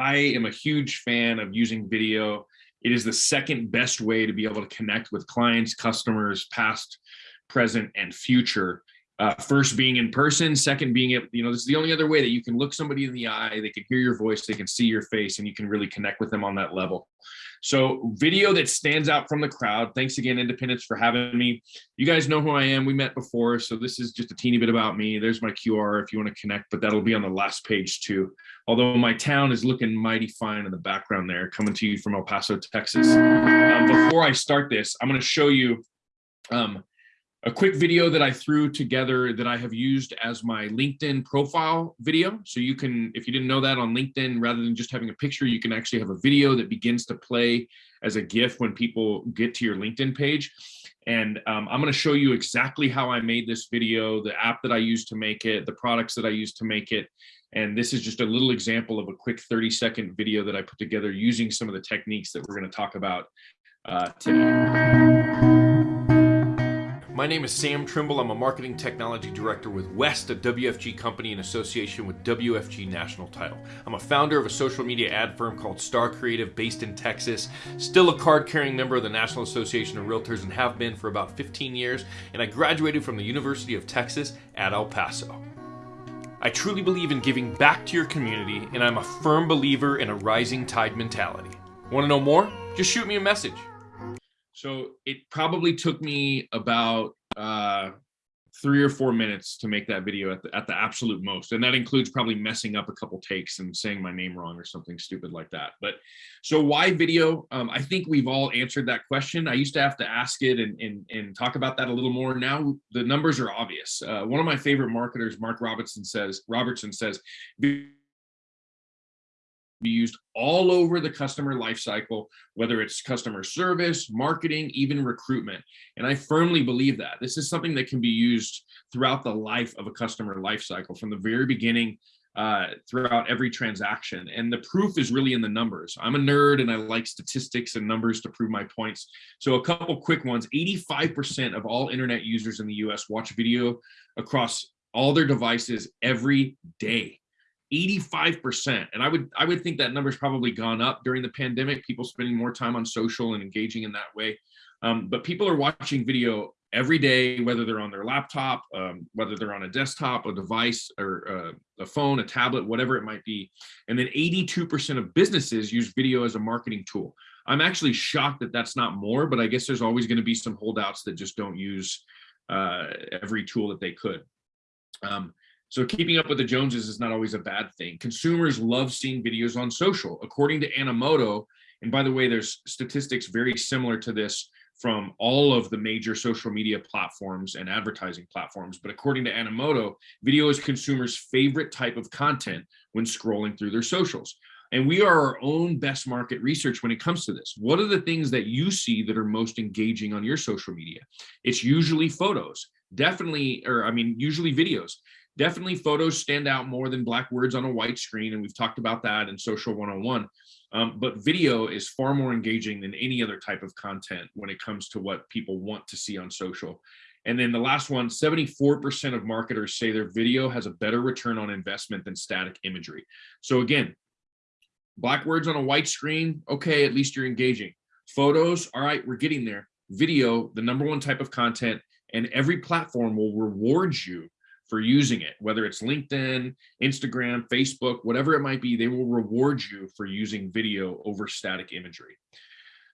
I am a huge fan of using video. It is the second best way to be able to connect with clients, customers, past, present, and future. Uh, first being in person, second being, you know, this is the only other way that you can look somebody in the eye, they can hear your voice, they can see your face, and you can really connect with them on that level. So video that stands out from the crowd. Thanks again, Independence, for having me. You guys know who I am. We met before, so this is just a teeny bit about me. There's my QR if you want to connect, but that'll be on the last page too. Although my town is looking mighty fine in the background there, coming to you from El Paso, Texas. Um, before I start this, I'm going to show you um, a quick video that I threw together that I have used as my LinkedIn profile video. So you can, if you didn't know that on LinkedIn, rather than just having a picture, you can actually have a video that begins to play as a GIF when people get to your LinkedIn page. And um, I'm gonna show you exactly how I made this video, the app that I used to make it, the products that I used to make it. And this is just a little example of a quick 30 second video that I put together using some of the techniques that we're gonna talk about uh, today. My name is Sam Trimble. I'm a marketing technology director with West, a WFG company in association with WFG National Title. I'm a founder of a social media ad firm called Star Creative based in Texas, still a card carrying member of the National Association of Realtors and have been for about 15 years, and I graduated from the University of Texas at El Paso. I truly believe in giving back to your community, and I'm a firm believer in a rising tide mentality. Want to know more? Just shoot me a message. So it probably took me about uh, three or four minutes to make that video at the, at the absolute most. And that includes probably messing up a couple takes and saying my name wrong or something stupid like that. But so why video? Um, I think we've all answered that question. I used to have to ask it and, and, and talk about that a little more. Now the numbers are obvious. Uh, one of my favorite marketers, Mark Robertson says, Robertson says, be used all over the customer lifecycle, whether it's customer service, marketing, even recruitment. And I firmly believe that this is something that can be used throughout the life of a customer lifecycle from the very beginning uh, throughout every transaction. And the proof is really in the numbers. I'm a nerd and I like statistics and numbers to prove my points. So a couple quick ones, 85% of all internet users in the US watch video across all their devices every day. 85% and i would i would think that number's probably gone up during the pandemic people spending more time on social and engaging in that way. Um, but people are watching video every day whether they're on their laptop um, whether they're on a desktop a device or uh, a phone a tablet whatever it might be. And then 82% of businesses use video as a marketing tool. I'm actually shocked that that's not more but i guess there's always going to be some holdouts that just don't use uh, every tool that they could. Um, so keeping up with the Joneses is not always a bad thing. Consumers love seeing videos on social. According to Animoto, and by the way, there's statistics very similar to this from all of the major social media platforms and advertising platforms. But according to Animoto, video is consumers' favorite type of content when scrolling through their socials. And we are our own best market research when it comes to this. What are the things that you see that are most engaging on your social media? It's usually photos, definitely, or I mean, usually videos definitely photos stand out more than black words on a white screen. And we've talked about that in social 101. Um, but video is far more engaging than any other type of content when it comes to what people want to see on social. And then the last one, 74% of marketers say their video has a better return on investment than static imagery. So again, black words on a white screen, okay, at least you're engaging. Photos, all right, we're getting there. Video, the number one type of content, and every platform will reward you for using it, whether it's LinkedIn, Instagram, Facebook, whatever it might be, they will reward you for using video over static imagery.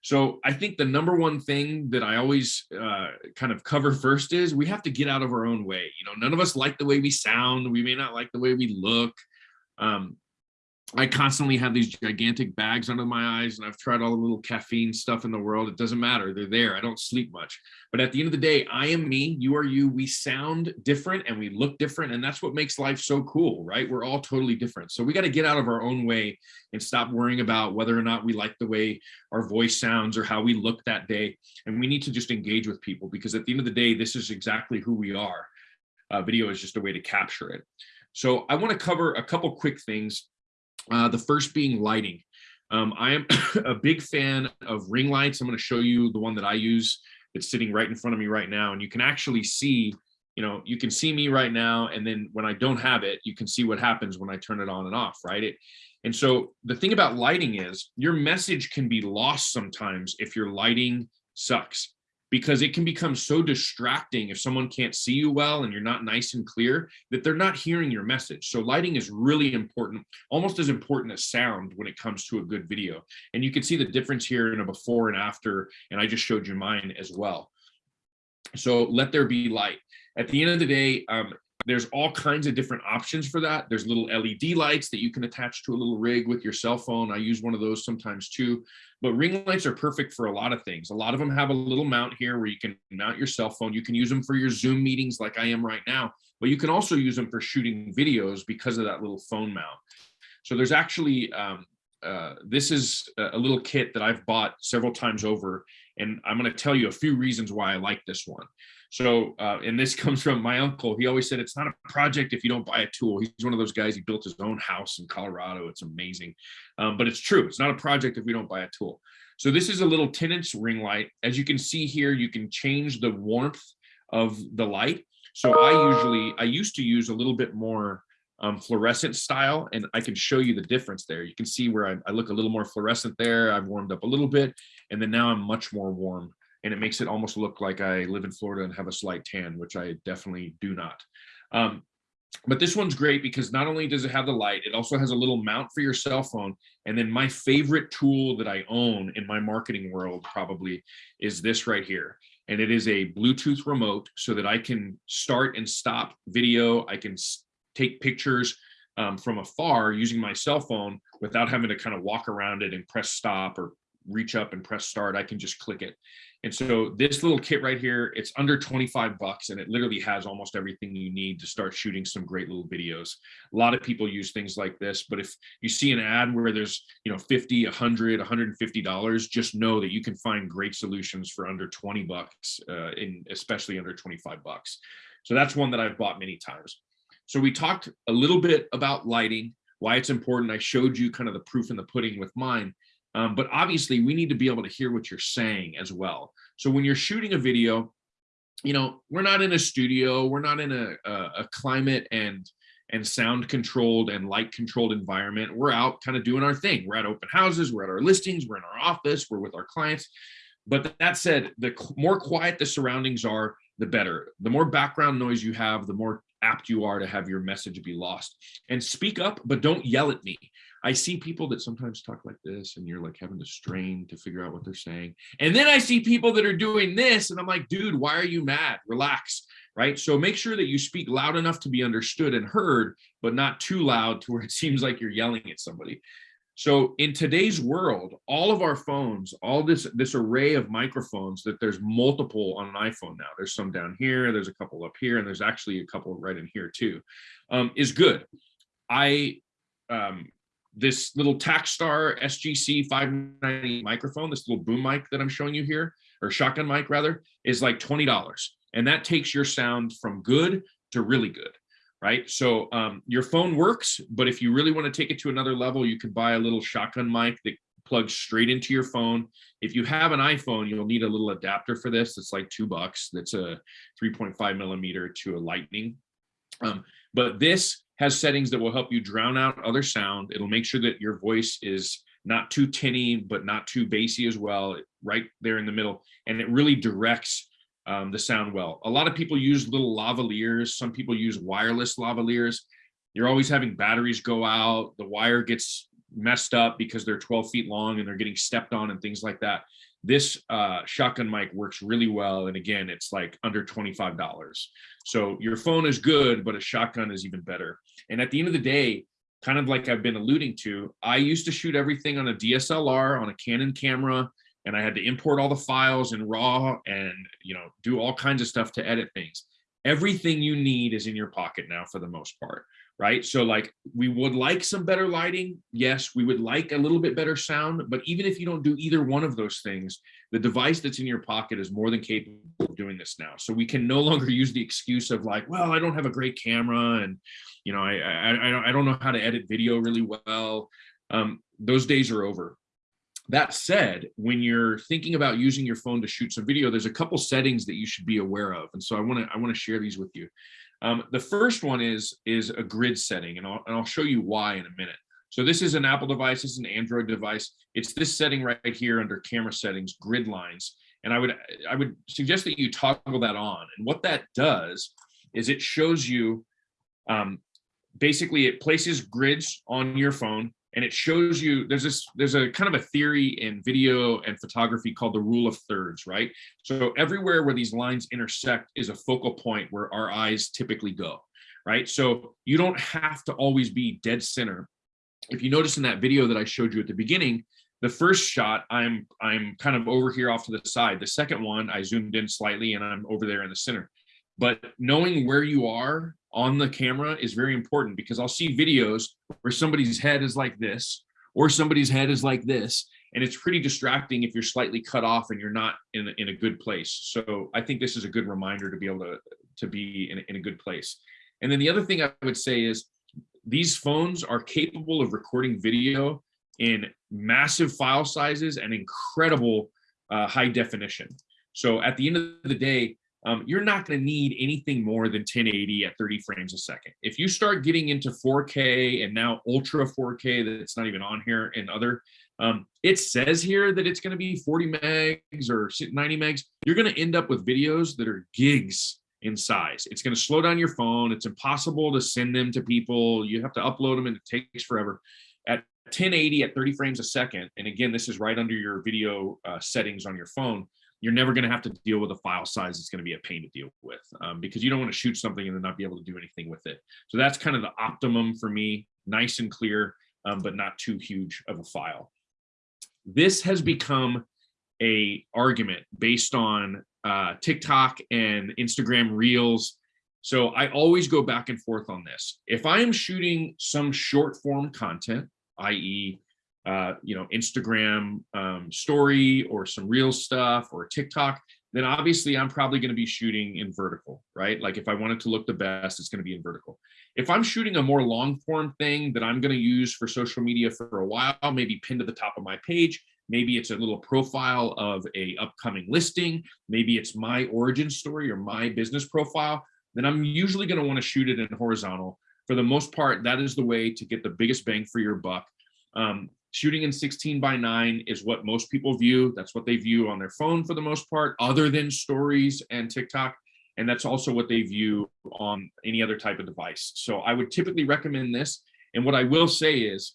So I think the number one thing that I always uh, kind of cover first is we have to get out of our own way. You know, none of us like the way we sound. We may not like the way we look. Um, I constantly have these gigantic bags under my eyes and I've tried all the little caffeine stuff in the world. It doesn't matter. They're there. I don't sleep much. But at the end of the day, I am me, you are you. We sound different and we look different. And that's what makes life so cool, right? We're all totally different. So we got to get out of our own way and stop worrying about whether or not we like the way our voice sounds or how we look that day. And we need to just engage with people because at the end of the day, this is exactly who we are. Uh, video is just a way to capture it. So I want to cover a couple quick things uh, the first being lighting. Um, I am a big fan of ring lights. I'm going to show you the one that I use. It's sitting right in front of me right now. And you can actually see you know, you can see me right now. And then when I don't have it, you can see what happens when I turn it on and off, right? It, and so the thing about lighting is your message can be lost sometimes if your lighting sucks because it can become so distracting if someone can't see you well and you're not nice and clear that they're not hearing your message. So lighting is really important, almost as important as sound when it comes to a good video. And you can see the difference here in a before and after, and I just showed you mine as well. So let there be light. At the end of the day, um, there's all kinds of different options for that. There's little LED lights that you can attach to a little rig with your cell phone. I use one of those sometimes too, but ring lights are perfect for a lot of things. A lot of them have a little mount here where you can mount your cell phone. You can use them for your Zoom meetings like I am right now, but you can also use them for shooting videos because of that little phone mount. So there's actually, um, uh, this is a little kit that I've bought several times over, and I'm going to tell you a few reasons why I like this one. So, uh, and this comes from my uncle. He always said it's not a project if you don't buy a tool. He's one of those guys. He built his own house in Colorado. It's amazing, um, but it's true. It's not a project if we don't buy a tool. So this is a little 10 inch ring light. As you can see here, you can change the warmth of the light. So I usually, I used to use a little bit more um, fluorescent style, and I can show you the difference there. You can see where I, I look a little more fluorescent there. I've warmed up a little bit, and then now I'm much more warm and it makes it almost look like I live in Florida and have a slight tan, which I definitely do not. Um, but this one's great because not only does it have the light, it also has a little mount for your cell phone. And then my favorite tool that I own in my marketing world probably is this right here. And it is a Bluetooth remote so that I can start and stop video. I can take pictures um, from afar using my cell phone without having to kind of walk around it and press stop or reach up and press start. I can just click it. And so this little kit right here, it's under 25 bucks and it literally has almost everything you need to start shooting some great little videos. A lot of people use things like this, but if you see an ad where there's, you know, 50, 100, 150 dollars, just know that you can find great solutions for under 20 bucks, uh, in especially under 25 bucks. So that's one that I've bought many times. So we talked a little bit about lighting, why it's important. I showed you kind of the proof in the pudding with mine. Um, but obviously we need to be able to hear what you're saying as well. So when you're shooting a video, you know, we're not in a studio, we're not in a, a, a climate and and sound controlled and light controlled environment. We're out kind of doing our thing. We're at open houses, we're at our listings, we're in our office, we're with our clients. But that said, the more quiet the surroundings are, the better. The more background noise you have, the more apt you are to have your message be lost. And speak up, but don't yell at me. I see people that sometimes talk like this and you're like having to strain to figure out what they're saying. And then I see people that are doing this and I'm like, dude, why are you mad? Relax, right? So make sure that you speak loud enough to be understood and heard, but not too loud to where it seems like you're yelling at somebody. So in today's world, all of our phones, all this this array of microphones that there's multiple on an iPhone now. There's some down here, there's a couple up here, and there's actually a couple right in here too, um, is good. I um, this little Takstar SGC 590 microphone, this little boom mic that I'm showing you here, or shotgun mic rather, is like $20. And that takes your sound from good to really good, right? So um, your phone works, but if you really want to take it to another level, you could buy a little shotgun mic that plugs straight into your phone. If you have an iPhone, you'll need a little adapter for this. It's like two bucks. That's a 3.5 millimeter to a lightning. Um, but this has settings that will help you drown out other sound. It'll make sure that your voice is not too tinny, but not too bassy as well, right there in the middle. And it really directs um, the sound well. A lot of people use little lavaliers. Some people use wireless lavaliers. You're always having batteries go out. The wire gets messed up because they're 12 feet long and they're getting stepped on and things like that. This uh, shotgun mic works really well. And again, it's like under $25. So your phone is good, but a shotgun is even better. And at the end of the day, kind of like I've been alluding to, I used to shoot everything on a DSLR, on a Canon camera, and I had to import all the files in RAW and you know do all kinds of stuff to edit things. Everything you need is in your pocket now for the most part right? So like we would like some better lighting. Yes, we would like a little bit better sound, but even if you don't do either one of those things, the device that's in your pocket is more than capable of doing this now. So we can no longer use the excuse of like, well, I don't have a great camera and, you know, I, I, I don't know how to edit video really well. Um, those days are over. That said, when you're thinking about using your phone to shoot some video, there's a couple settings that you should be aware of. And so I want to I want to share these with you. Um, the first one is is a grid setting, and I'll, and I'll show you why in a minute. So this is an Apple device, is an Android device. It's this setting right here under camera settings, grid lines. And I would I would suggest that you toggle that on. And what that does is it shows you um, basically it places grids on your phone and it shows you there's this there's a kind of a theory in video and photography called the rule of thirds right? So everywhere where these lines intersect is a focal point where our eyes typically go right? So you don't have to always be dead center. If you notice in that video that i showed you at the beginning the first shot i'm i'm kind of over here off to the side. The second one i zoomed in slightly and i'm over there in the center but knowing where you are on the camera is very important because I'll see videos where somebody's head is like this or somebody's head is like this. And it's pretty distracting if you're slightly cut off and you're not in, in a good place. So I think this is a good reminder to be able to, to be in, in a good place. And then the other thing I would say is these phones are capable of recording video in massive file sizes and incredible uh, high definition. So at the end of the day, um, you're not going to need anything more than 1080 at 30 frames a second. If you start getting into 4K and now ultra 4K that's not even on here and other, um, it says here that it's going to be 40 megs or 90 megs. You're going to end up with videos that are gigs in size. It's going to slow down your phone. It's impossible to send them to people. You have to upload them and it takes forever. At 1080 at 30 frames a second, and again, this is right under your video uh, settings on your phone, you're never going to have to deal with a file size it's going to be a pain to deal with um, because you don't want to shoot something and then not be able to do anything with it. So that's kind of the optimum for me, nice and clear, um, but not too huge of a file. This has become a argument based on uh, TikTok and Instagram Reels. So I always go back and forth on this. If I am shooting some short form content, i.e uh, you know, Instagram um, story or some real stuff or TikTok, then obviously I'm probably going to be shooting in vertical, right? Like if I want it to look the best, it's going to be in vertical. If I'm shooting a more long form thing that I'm going to use for social media for a while, maybe pinned to the top of my page, maybe it's a little profile of a upcoming listing, maybe it's my origin story or my business profile, then I'm usually going to want to shoot it in horizontal. For the most part, that is the way to get the biggest bang for your buck. Um, shooting in 16 by 9 is what most people view. That's what they view on their phone for the most part, other than stories and TikTok. And that's also what they view on any other type of device. So I would typically recommend this. And what I will say is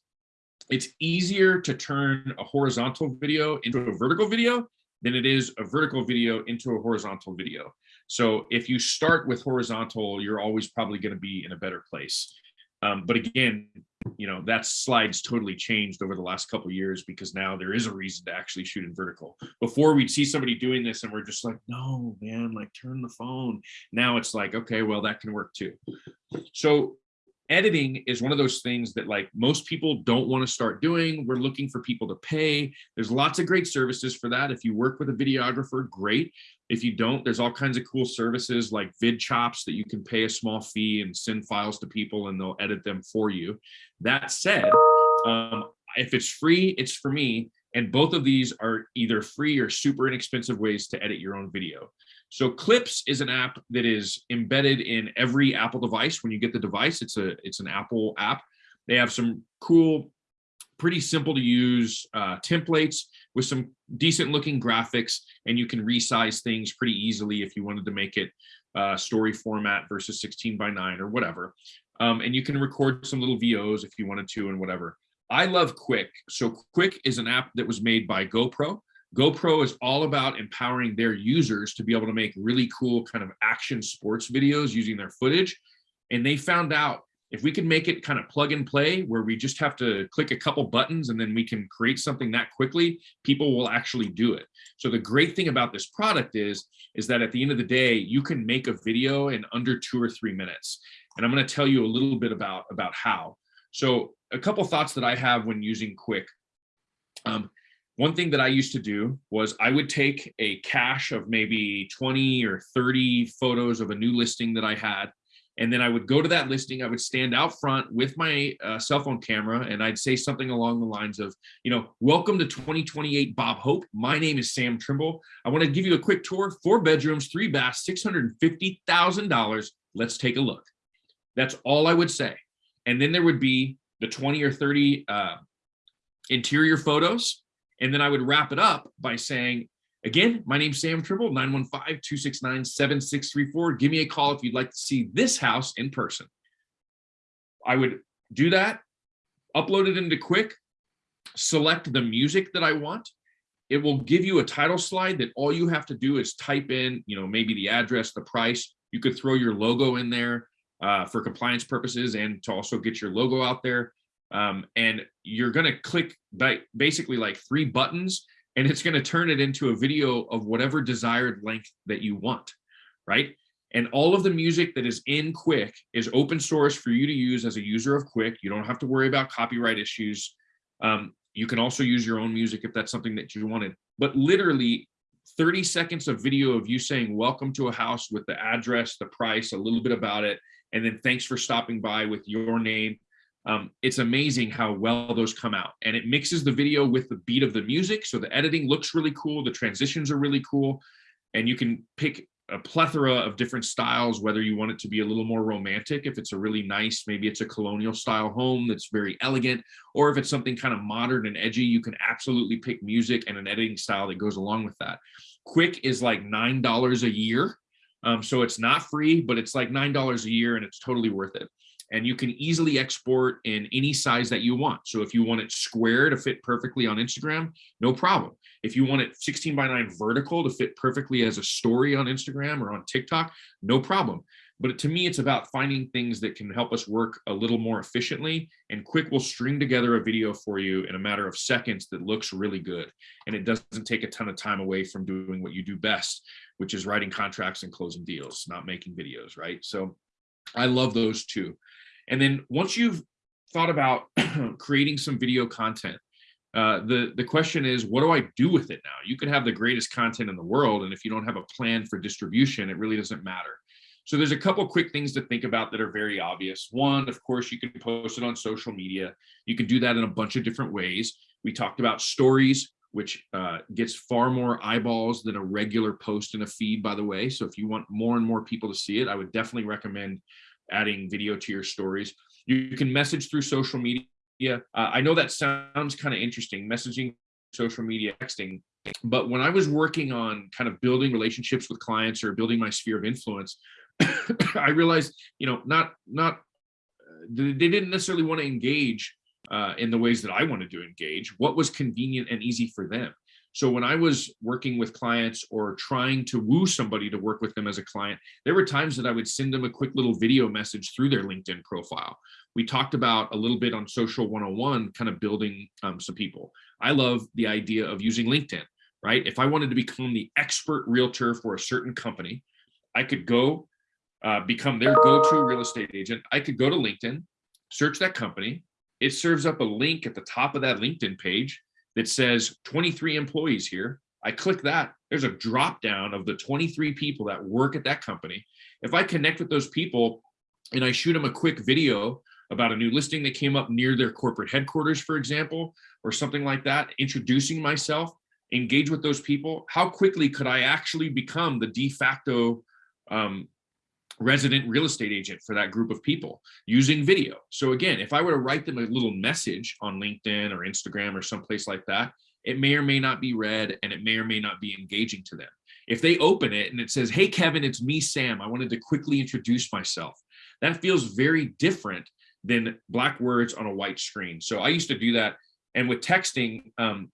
it's easier to turn a horizontal video into a vertical video than it is a vertical video into a horizontal video. So if you start with horizontal, you're always probably going to be in a better place. Um, but again, you know, that slide's totally changed over the last couple years because now there is a reason to actually shoot in vertical. Before we'd see somebody doing this and we're just like, no, man, like turn the phone. Now it's like, okay, well, that can work too. So editing is one of those things that like most people don't want to start doing. We're looking for people to pay. There's lots of great services for that. If you work with a videographer, great. If you don't, there's all kinds of cool services like VidChops that you can pay a small fee and send files to people and they'll edit them for you. That said, um, if it's free, it's for me. And both of these are either free or super inexpensive ways to edit your own video. So Clips is an app that is embedded in every Apple device. When you get the device, it's a it's an Apple app. They have some cool, pretty simple to use uh, templates with some decent looking graphics, and you can resize things pretty easily if you wanted to make it uh, story format versus 16 by 9 or whatever. Um, and you can record some little VOs if you wanted to and whatever. I love Quik. So Quik is an app that was made by GoPro. GoPro is all about empowering their users to be able to make really cool kind of action sports videos using their footage. And they found out if we can make it kind of plug and play where we just have to click a couple buttons and then we can create something that quickly, people will actually do it. So the great thing about this product is, is that at the end of the day, you can make a video in under two or three minutes. And I'm gonna tell you a little bit about, about how. So a couple thoughts that I have when using Quik. Um, one thing that I used to do was I would take a cache of maybe 20 or 30 photos of a new listing that I had, And then I would go to that listing. I would stand out front with my uh, cell phone camera and I'd say something along the lines of, you know, welcome to 2028 Bob Hope. My name is Sam Trimble. I want to give you a quick tour. Four bedrooms, three baths, $650,000. Let's take a look. That's all I would say. And then there would be the 20 or 30 uh, interior photos. And then I would wrap it up by saying, Again, my name's Sam Trimble, 915-269-7634. Give me a call if you'd like to see this house in person. I would do that, upload it into Quik, select the music that I want. It will give you a title slide that all you have to do is type in, you know, maybe the address, the price. You could throw your logo in there uh, for compliance purposes and to also get your logo out there. Um, and you're going to click by basically like three buttons and it's going to turn it into a video of whatever desired length that you want, right? And all of the music that is in Quik is open source for you to use as a user of Quik. You don't have to worry about copyright issues. Um, you can also use your own music if that's something that you wanted. But literally 30 seconds of video of you saying, welcome to a house with the address, the price, a little bit about it, and then thanks for stopping by with your name um, it's amazing how well those come out and it mixes the video with the beat of the music. So the editing looks really cool. The transitions are really cool. And you can pick a plethora of different styles, whether you want it to be a little more romantic, if it's a really nice, maybe it's a colonial style home that's very elegant, or if it's something kind of modern and edgy, you can absolutely pick music and an editing style that goes along with that. Quik is like $9 a year. Um, so it's not free, but it's like $9 a year and it's totally worth it and you can easily export in any size that you want. So if you want it square to fit perfectly on Instagram, no problem. If you want it 16 by 9 vertical to fit perfectly as a story on Instagram or on TikTok, no problem. But to me, it's about finding things that can help us work a little more efficiently and Quik will string together a video for you in a matter of seconds that looks really good. And it doesn't take a ton of time away from doing what you do best, which is writing contracts and closing deals, not making videos, right? So I love those two. And then once you've thought about creating some video content, uh, the, the question is, what do I do with it now? You could have the greatest content in the world, and if you don't have a plan for distribution, it really doesn't matter. So there's a couple quick things to think about that are very obvious. One, of course, you can post it on social media. You can do that in a bunch of different ways. We talked about stories, which uh, gets far more eyeballs than a regular post in a feed, by the way. So if you want more and more people to see it, I would definitely recommend adding video to your stories. You can message through social media. Uh, I know that sounds kind of interesting, messaging, social media, texting. But when I was working on kind of building relationships with clients or building my sphere of influence, I realized, you know, not not uh, they didn't necessarily want to engage uh, in the ways that I wanted to engage. What was convenient and easy for them? So when I was working with clients or trying to woo somebody to work with them as a client, there were times that I would send them a quick little video message through their LinkedIn profile. We talked about a little bit on social 101, kind of building um, some people. I love the idea of using LinkedIn, right? If I wanted to become the expert realtor for a certain company, I could go uh, become their go-to real estate agent. I could go to LinkedIn, search that company. It serves up a link at the top of that LinkedIn page that says 23 employees here. I click that, there's a drop down of the 23 people that work at that company. If I connect with those people and I shoot them a quick video about a new listing that came up near their corporate headquarters, for example, or something like that, introducing myself, engage with those people, how quickly could I actually become the de facto um, resident real estate agent for that group of people using video. So again, if I were to write them a little message on LinkedIn or Instagram or someplace like that, it may or may not be read and it may or may not be engaging to them. If they open it and it says, hey, Kevin, it's me, Sam. I wanted to quickly introduce myself. That feels very different than black words on a white screen. So I used to do that. And with texting, um,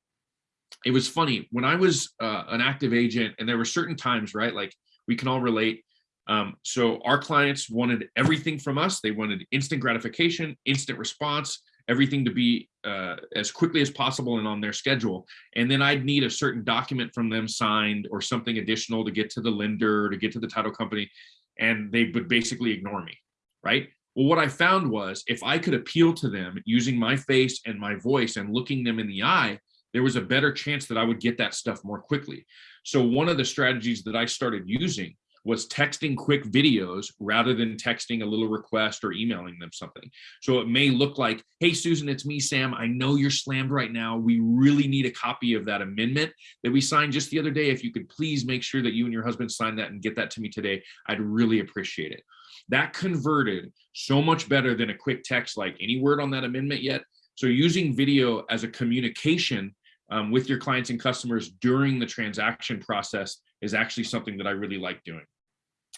it was funny when I was uh, an active agent and there were certain times, right? Like we can all relate um, so our clients wanted everything from us. They wanted instant gratification, instant response, everything to be uh, as quickly as possible and on their schedule. And then I'd need a certain document from them signed or something additional to get to the lender, to get to the title company, and they would basically ignore me, right? Well, what I found was if I could appeal to them using my face and my voice and looking them in the eye, there was a better chance that I would get that stuff more quickly. So one of the strategies that I started using was texting quick videos rather than texting a little request or emailing them something. So it may look like, hey, Susan, it's me, Sam. I know you're slammed right now. We really need a copy of that amendment that we signed just the other day. If you could please make sure that you and your husband sign that and get that to me today, I'd really appreciate it. That converted so much better than a quick text like any word on that amendment yet. So using video as a communication um, with your clients and customers during the transaction process is actually something that I really like doing.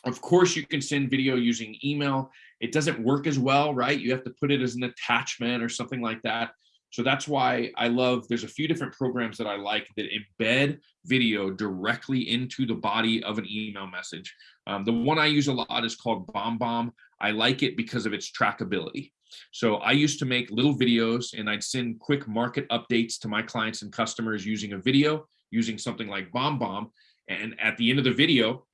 Of course, you can send video using email. It doesn't work as well, right? You have to put it as an attachment or something like that. So that's why I love, there's a few different programs that I like that embed video directly into the body of an email message. Um, the one I use a lot is called BombBomb. I like it because of its trackability. So I used to make little videos and I'd send quick market updates to my clients and customers using a video, using something like BombBomb. And at the end of the video,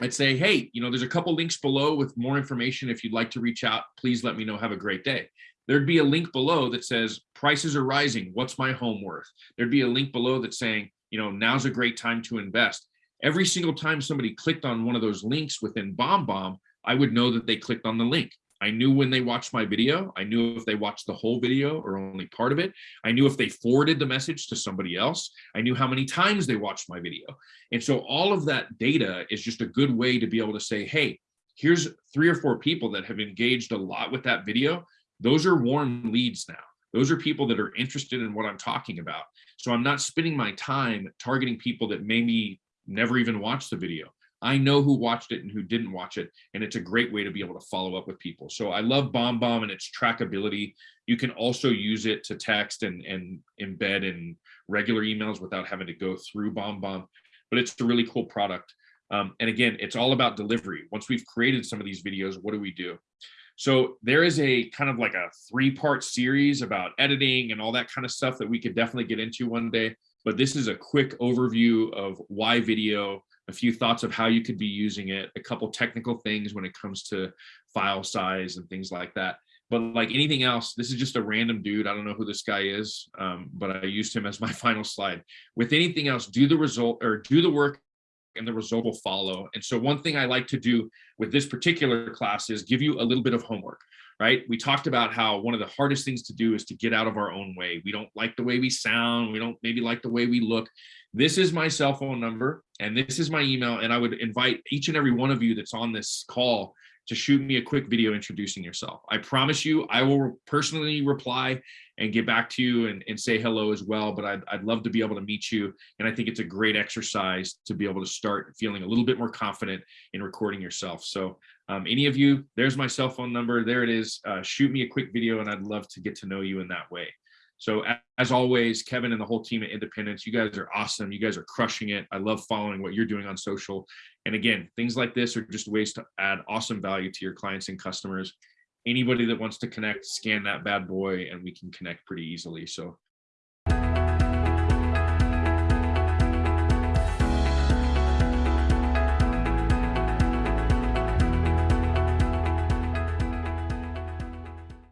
I'd say, hey, you know, there's a couple links below with more information. If you'd like to reach out, please let me know. Have a great day. There'd be a link below that says prices are rising. What's my home worth? There'd be a link below that's saying, you know, now's a great time to invest. Every single time somebody clicked on one of those links within BombBomb, I would know that they clicked on the link. I knew when they watched my video. I knew if they watched the whole video or only part of it. I knew if they forwarded the message to somebody else. I knew how many times they watched my video. And so all of that data is just a good way to be able to say, hey, here's three or four people that have engaged a lot with that video. Those are warm leads now. Those are people that are interested in what I'm talking about. So I'm not spending my time targeting people that maybe never even watched the video. I know who watched it and who didn't watch it, and it's a great way to be able to follow up with people. So I love BombBomb and its trackability. You can also use it to text and, and embed in regular emails without having to go through BombBomb, but it's a really cool product. Um, and again, it's all about delivery. Once we've created some of these videos, what do we do? So there is a kind of like a three part series about editing and all that kind of stuff that we could definitely get into one day. But this is a quick overview of why video, a few thoughts of how you could be using it, a couple technical things when it comes to file size and things like that. But like anything else, this is just a random dude. I don't know who this guy is, um, but I used him as my final slide. With anything else, do the result or do the work and the result will follow. And so one thing I like to do with this particular class is give you a little bit of homework, right? We talked about how one of the hardest things to do is to get out of our own way. We don't like the way we sound. We don't maybe like the way we look. This is my cell phone number and this is my email. And I would invite each and every one of you that's on this call to shoot me a quick video introducing yourself. I promise you, I will personally reply and get back to you and, and say hello as well. But I'd, I'd love to be able to meet you. And I think it's a great exercise to be able to start feeling a little bit more confident in recording yourself. So um, any of you, there's my cell phone number. There it is. Uh, shoot me a quick video and I'd love to get to know you in that way. So as always, Kevin and the whole team at Independence, you guys are awesome. You guys are crushing it. I love following what you're doing on social. And again, things like this are just ways to add awesome value to your clients and customers. Anybody that wants to connect, scan that bad boy and we can connect pretty easily. So